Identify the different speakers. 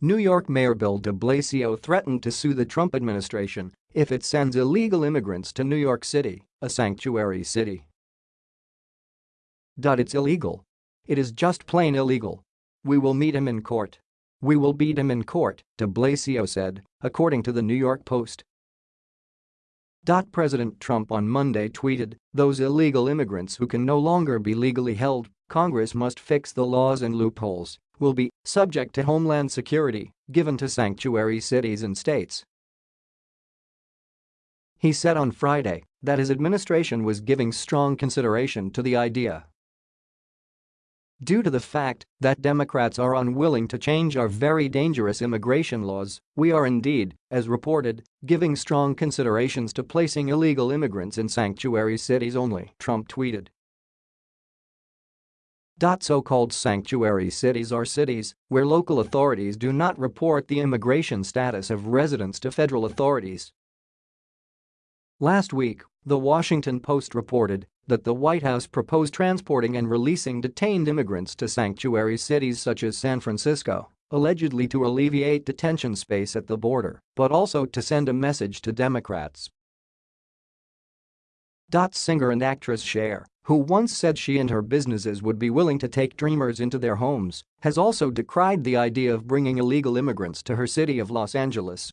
Speaker 1: New York Mayor Bill de Blasio threatened to sue the Trump administration if it sends illegal immigrants to New York City, a sanctuary city. It's illegal. It is just plain illegal. We will meet him in court. We will beat him in court, de Blasio said, according to the New York Post. President Trump on Monday tweeted, those illegal immigrants who can no longer be legally held, Congress must fix the laws and loopholes, will be subject to homeland security given to sanctuary cities and states. He said on Friday that his administration was giving strong consideration to the idea Due to the fact that Democrats are unwilling to change our very dangerous immigration laws, we are indeed, as reported, giving strong considerations to placing illegal immigrants in sanctuary cities only, Trump tweeted. So-called sanctuary cities are cities where local authorities do not report the immigration status of residents to federal authorities. Last week, The Washington Post reported that the White House proposed transporting and releasing detained immigrants to sanctuary cities such as San Francisco, allegedly to alleviate detention space at the border, but also to send a message to Democrats. Dot Singer and actress Cher, who once said she and her businesses would be willing to take dreamers into their homes, has also decried the idea of bringing illegal immigrants to her city of Los Angeles